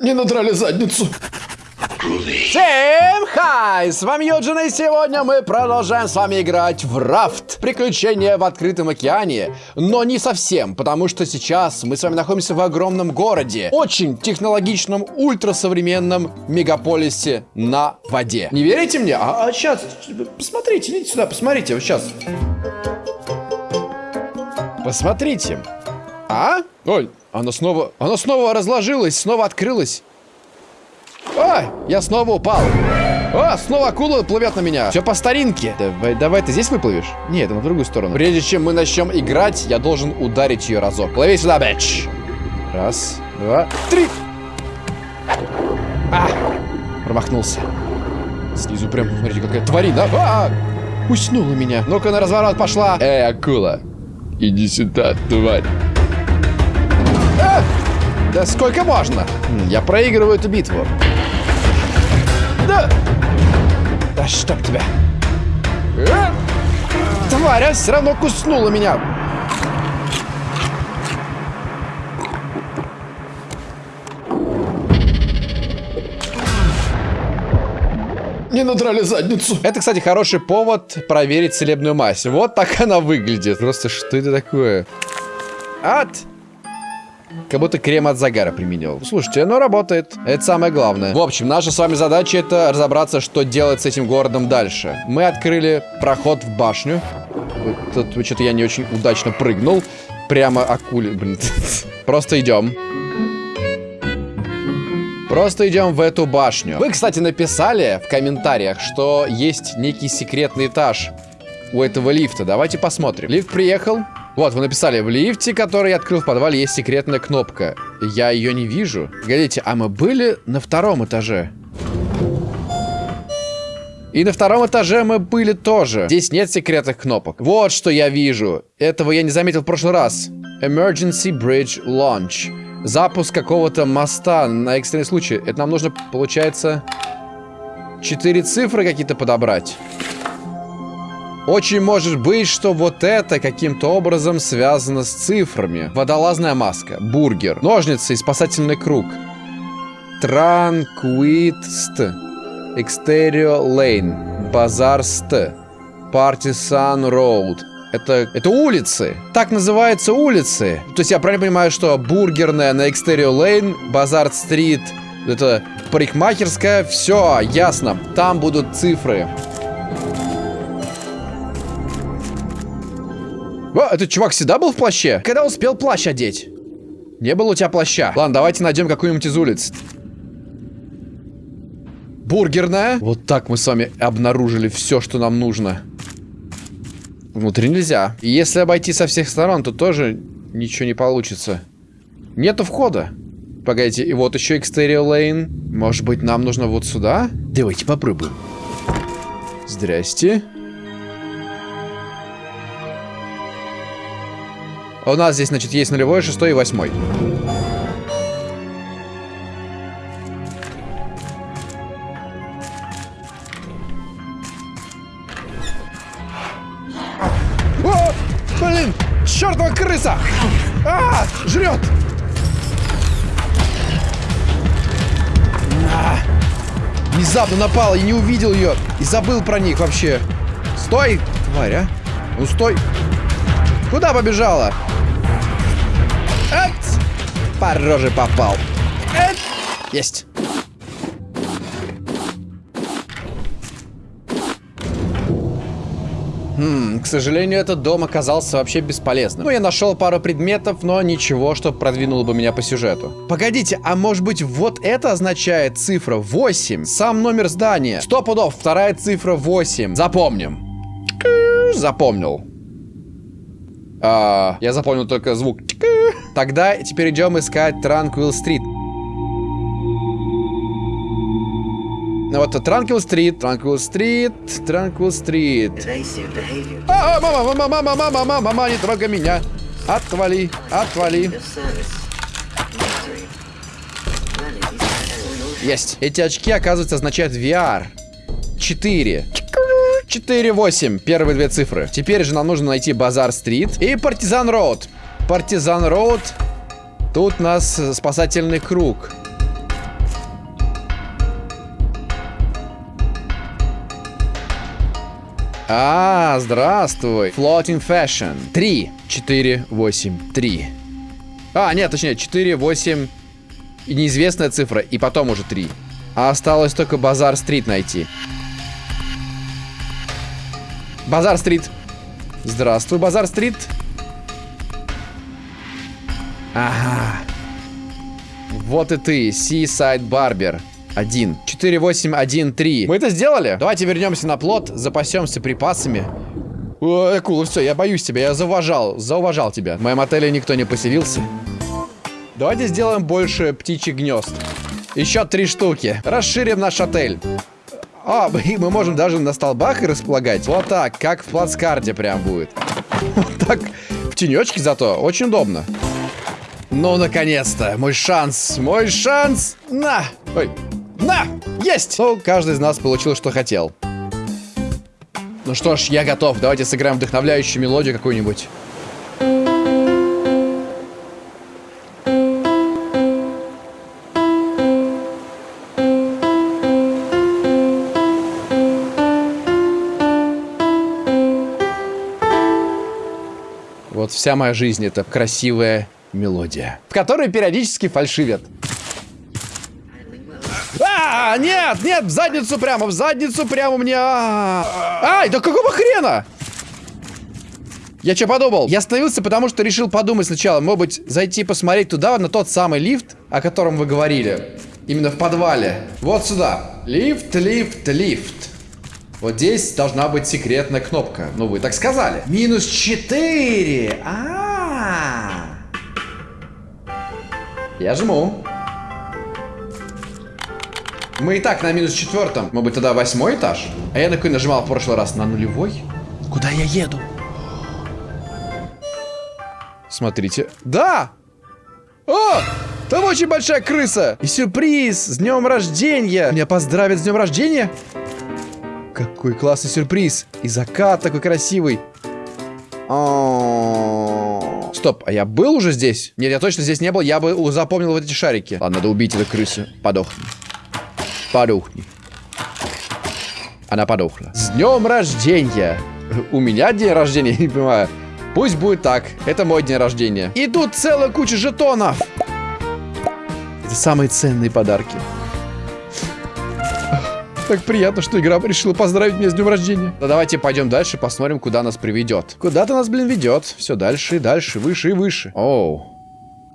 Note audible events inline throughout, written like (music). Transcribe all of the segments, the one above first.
Не надрали задницу. Всем хай! С вами Юджин, и сегодня мы продолжаем с вами играть в рафт. Приключения в открытом океане. Но не совсем, потому что сейчас мы с вами находимся в огромном городе. Очень технологичном, ультрасовременном мегаполисе на воде. Не верите мне? А, а сейчас, посмотрите, идите сюда, посмотрите, вот сейчас. Посмотрите. А? Ой, она снова, она снова разложилась, снова открылась. Ой, я снова упал. О, снова акула плывет на меня. Все по старинке. Давай, давай, ты здесь выплывешь? Нет, на другую сторону. Прежде чем мы начнем играть, я должен ударить ее разок. Плыви сюда, бэч. Раз, два, три. А, промахнулся. Снизу прям, смотрите, какая тварина. А, уснула меня. Ну-ка, на разворот пошла. Эй, акула, иди сюда, тварь. Да сколько можно? Я проигрываю эту битву. Да! Да чтоб тебя! А? Тварь, а все равно куснула меня! Не надрали задницу. Это, кстати, хороший повод проверить целебную мазь. Вот так она выглядит. Просто что это такое? Ад! Как будто крем от загара применил. Слушайте, оно работает. Это самое главное. В общем, наша с вами задача это разобраться, что делать с этим городом дальше. Мы открыли проход в башню. Тут что-то я не очень удачно прыгнул. Прямо акуле. Блин. (laughs) Просто идем. Просто идем в эту башню. Вы, кстати, написали в комментариях, что есть некий секретный этаж у этого лифта. Давайте посмотрим. Лифт приехал. Вот, вы написали, в лифте, который я открыл в подвале, есть секретная кнопка. Я ее не вижу. Погодите, а мы были на втором этаже? И на втором этаже мы были тоже. Здесь нет секретных кнопок. Вот что я вижу. Этого я не заметил в прошлый раз. Emergency Bridge Launch. Запуск какого-то моста на экстренный случай. Это нам нужно, получается, четыре цифры какие-то подобрать. Очень может быть, что вот это каким-то образом связано с цифрами. Водолазная маска, бургер, ножницы и спасательный круг. Транквитст, Экстерио Лейн, Базарст, Партисан Роуд. Это, это улицы. Так называются улицы. То есть я правильно понимаю, что бургерная на Экстерио Лейн, Базард Стрит, это парикмахерская, все, ясно. Там будут цифры. О, этот чувак всегда был в плаще? Когда успел плащ одеть? Не было у тебя плаща. Ладно, давайте найдем какую-нибудь из улиц. Бургерная. Вот так мы с вами обнаружили все, что нам нужно. Внутри нельзя. И если обойти со всех сторон, то тоже ничего не получится. Нету входа. Погодите, и вот еще Exterior Lane. Может быть, нам нужно вот сюда? Давайте попробуем. Здрасте. У нас здесь, значит, есть нулевой, шестой и восьмой. О, блин, чертова крыса! А, жрет! А, внезапно напал, я не увидел ее и забыл про них вообще. Стой, тварь, а! Ну стой! Куда побежала? По роже попал. Есть. Хм, к сожалению, этот дом оказался вообще бесполезным. Ну, я нашел пару предметов, но ничего, что продвинуло бы меня по сюжету. Погодите, а может быть вот это означает цифра 8? Сам номер здания. Сто пудов, вторая цифра 8. Запомним. Запомнил. А, я запомнил только звук. Тогда теперь идем искать Транквилл Стрит. Ну вот Транквилл Стрит, Транквилл Стрит, Транквилл Стрит. А, мама, мама, мама, мама, мама, мама, не трогай меня. Отвали, отвали. Есть. Эти очки, оказывается, означают VR. 4. 4, 8. Первые две цифры. Теперь же нам нужно найти Базар Стрит и Партизан Роуд. Партизан Роуд. Тут у нас спасательный круг. А, здравствуй. Floating Fashion. 3, 4, 8, 3. А, нет, точнее, 4, 8 и неизвестная цифра, и потом уже 3. А осталось только Базар-стрит найти. Базар-стрит. Здравствуй, Базар-стрит. Ага. Вот и ты, Seaside Barber. Один. 4, 8, 1, 3. Мы это сделали? Давайте вернемся на плот, запасемся припасами. О, акула, все, я боюсь тебя, я зауважал, зауважал тебя. В моем отеле никто не поселился. Давайте сделаем больше птичьих гнезд. Еще три штуки. Расширим наш отель. А, (laughs) и мы можем даже на столбах и располагать. Вот так, как в плацкарте прям будет. (laughs) Вот так, в тенечке зато. Очень удобно. Ну, наконец-то, мой шанс, мой шанс. На! Ой, на! Есть! Ну, каждый из нас получил, что хотел. Ну что ж, я готов. Давайте сыграем вдохновляющую мелодию какую-нибудь. Вот вся моя жизнь это красивая мелодия, в которой периодически фальшивят. А, нет, нет, в задницу прямо, в задницу прямо мне. А, ай, да какого хрена? Я что подумал? Я остановился, потому что решил подумать сначала. Может быть, зайти посмотреть туда, на тот самый лифт, о котором вы говорили. Именно в подвале. Вот сюда. Лифт, лифт, лифт. Вот здесь должна быть секретная кнопка. Ну, вы так сказали. Минус 4. А, Я жму. Мы и так на минус четвертом. Может быть, тогда восьмой этаж? А я на какой нажимал в прошлый раз? На нулевой? Куда я еду? Смотрите. Да! О! Там очень большая крыса! И сюрприз! С днем рождения! Меня поздравят с днем рождения? Какой классный сюрприз! И закат такой красивый. О Стоп, а я был уже здесь? Нет, я точно здесь не был, я бы запомнил вот эти шарики. Ладно, надо убить эту крысу. Подохни. Подохни. Она подохла. С днем рождения! У меня день рождения, (laughs) не понимаю. Пусть будет так. Это мой день рождения. И тут целая куча жетонов. Это самые ценные подарки. Так приятно, что игра решила поздравить меня с днем рождения. Да давайте пойдем дальше, посмотрим, куда нас приведет. Куда-то нас, блин, ведет. Все дальше и дальше, выше и выше. Оу.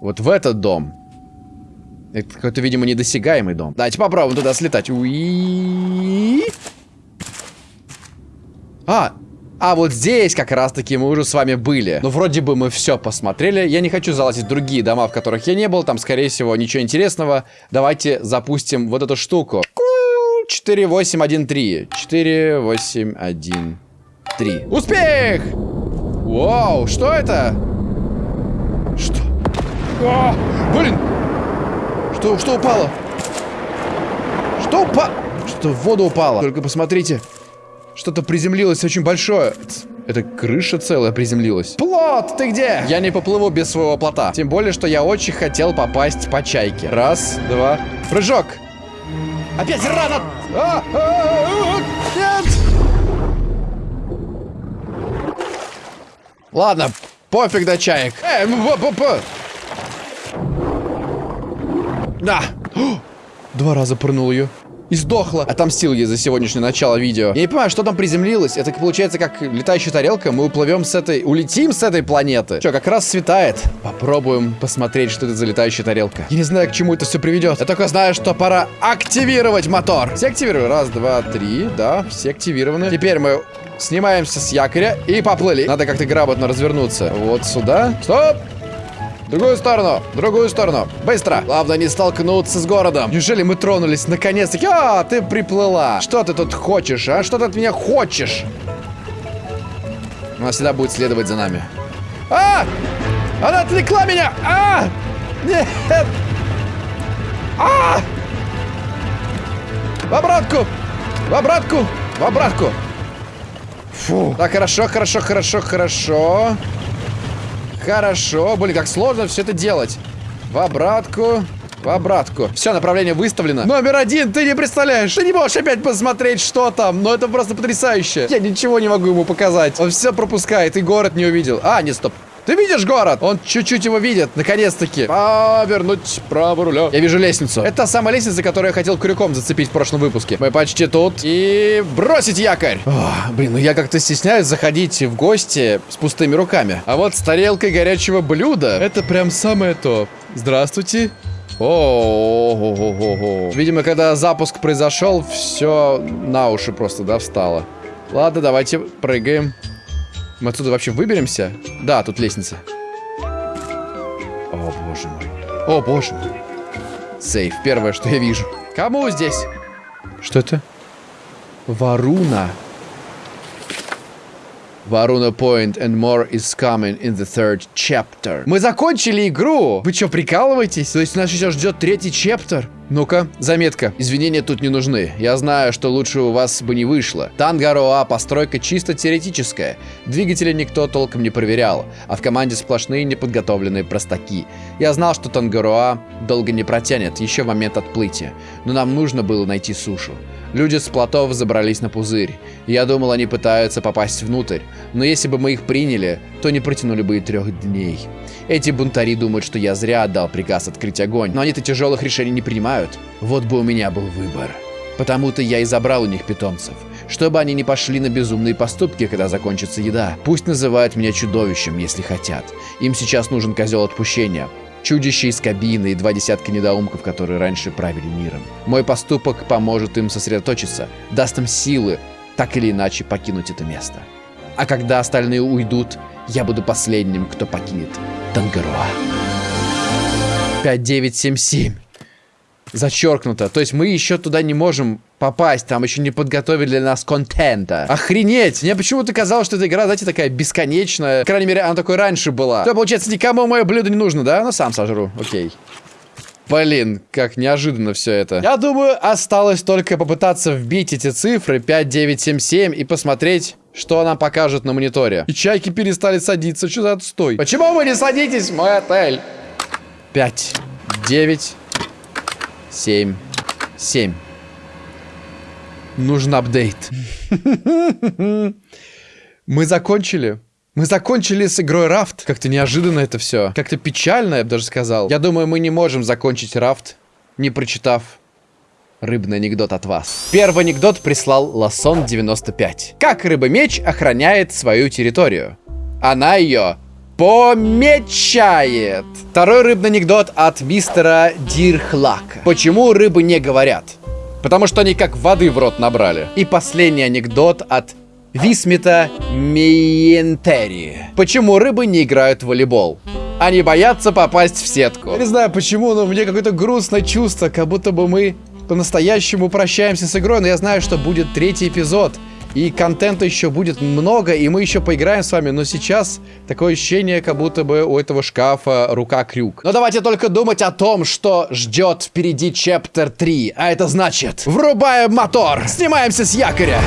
Вот в этот дом. Это какой-то, видимо, недосягаемый дом. Давайте попробуем туда слетать. Уи. А, а вот здесь как раз-таки мы уже с вами были. Ну, вроде бы мы все посмотрели. Я не хочу залазить в другие дома, в которых я не был. Там, скорее всего, ничего интересного. Давайте запустим вот эту штуку. 4, 8, 1, 3. 4, 8, 1, 3. Успех! Вау, что это? Что? О, блин! Что, что упало? Что упало? Что в воду упало? Только посмотрите. Что-то приземлилось очень большое. Это крыша целая приземлилась. Плот, ты где? Я не поплыву без своего плота. Тем более, что я очень хотел попасть по чайке. Раз, два, прыжок. Опять рано! А, а, а, нет! Ладно, пофиг до чаек. Эй, Да. Два раза прыгнул ее. И сдохла. Отомстил ей за сегодняшнее начало видео. Я не понимаю, что там приземлилось. Это получается как летающая тарелка. Мы уплывем с этой... Улетим с этой планеты. Че, как раз светает. Попробуем посмотреть, что это за летающая тарелка. Я не знаю, к чему это все приведет. Я только знаю, что пора активировать мотор. Все активировали. Раз, два, три. Да, все активированы. Теперь мы снимаемся с якоря и поплыли. Надо как-то грамотно развернуться. Вот сюда. Стоп! Другую сторону, другую сторону. Быстро. Главное не столкнуться с городом. Неужели мы тронулись наконец-таки? А, ты приплыла. Что ты тут хочешь, а? Что ты от меня хочешь? Она всегда будет следовать за нами. А! Она отвлекла меня! А! Нет! А! В обратку! В обратку! В обратку! Фу. Так, хорошо, хорошо, хорошо, хорошо. Хорошо. Блин, как сложно все это делать. В обратку. по обратку. Все, направление выставлено. Номер один, ты не представляешь. Ты не можешь опять посмотреть, что там. Но это просто потрясающе. Я ничего не могу ему показать. Он все пропускает и город не увидел. А, не, стоп. Ты видишь город? Он чуть-чуть его видит, наконец-таки. Повернуть право руля. Я вижу лестницу. Это та самая лестница, которую я хотел крюком зацепить в прошлом выпуске. Мы почти тут. И бросить якорь. О, блин, ну я как-то стесняюсь заходить в гости с пустыми руками. А вот с тарелкой горячего блюда, это прям самое то. Здравствуйте. О, Видимо, когда запуск произошел, все на уши просто, да, встало. Ладно, давайте прыгаем. Мы отсюда вообще выберемся? Да, тут лестница. О, боже мой. О, боже мой. Сейф. Первое, что я вижу. Кому здесь? Что это? Варуна. Варуна Point and more is coming in the third chapter. Мы закончили игру! Вы что, прикалываетесь? То есть нас сейчас ждет третий чаптер? Ну-ка, заметка. Извинения тут не нужны. Я знаю, что лучше у вас бы не вышло. Тангароа постройка чисто теоретическая. Двигатели никто толком не проверял, а в команде сплошные неподготовленные простаки. Я знал, что Тангароа долго не протянет, еще в момент отплытия. Но нам нужно было найти сушу. Люди с плотов забрались на пузырь. Я думал, они пытаются попасть внутрь. Но если бы мы их приняли, то не протянули бы и трех дней. Эти бунтари думают, что я зря отдал приказ открыть огонь, но они-то тяжелых решений не принимают. Вот бы у меня был выбор. Потому-то я и забрал у них питомцев. Чтобы они не пошли на безумные поступки, когда закончится еда. Пусть называют меня чудовищем, если хотят. Им сейчас нужен козел отпущения. Чудище из кабины и два десятка недоумков, которые раньше правили миром. Мой поступок поможет им сосредоточиться, даст им силы, так или иначе покинуть это место. А когда остальные уйдут, я буду последним, кто покинет Тангароа. 5977. Зачеркнуто. То есть мы еще туда не можем попасть. Там еще не подготовили для нас контента. Охренеть! Мне почему-то казалось, что эта игра, знаете, такая бесконечная. По крайней мере, она такой раньше была. То, получается, никому мое блюдо не нужно, да? Ну, сам сожру. Окей. Блин, как неожиданно все это. Я думаю, осталось только попытаться вбить эти цифры 5977 и посмотреть, что нам покажет на мониторе. И чайки перестали садиться. Что за отстой? Почему вы не садитесь мой отель? 5, 9, 7, 7. Нужен апдейт. (laughs) Мы закончили. Мы закончили с игрой Рафт. Как-то неожиданно это все. Как-то печально, я бы даже сказал. Я думаю, мы не можем закончить Рафт, не прочитав рыбный анекдот от вас. Первый анекдот прислал Ласон 95. Как рыба-меч охраняет свою территорию? Она ее помечает. Второй рыбный анекдот от мистера Дирхлака. Почему рыбы не говорят? Потому что они как воды в рот набрали. И последний анекдот от Висмита Миентери. Почему рыбы не играют в волейбол? Они боятся попасть в сетку. Я не знаю почему, но мне какое-то грустное чувство, как будто бы мы по-настоящему прощаемся с игрой, но я знаю, что будет третий эпизод. И контента еще будет много, и мы еще поиграем с вами, но сейчас такое ощущение, как будто бы у этого шкафа рука-крюк. Но давайте только думать о том, что ждет впереди Чаптер 3, а это значит, врубаем мотор, снимаемся с якоря.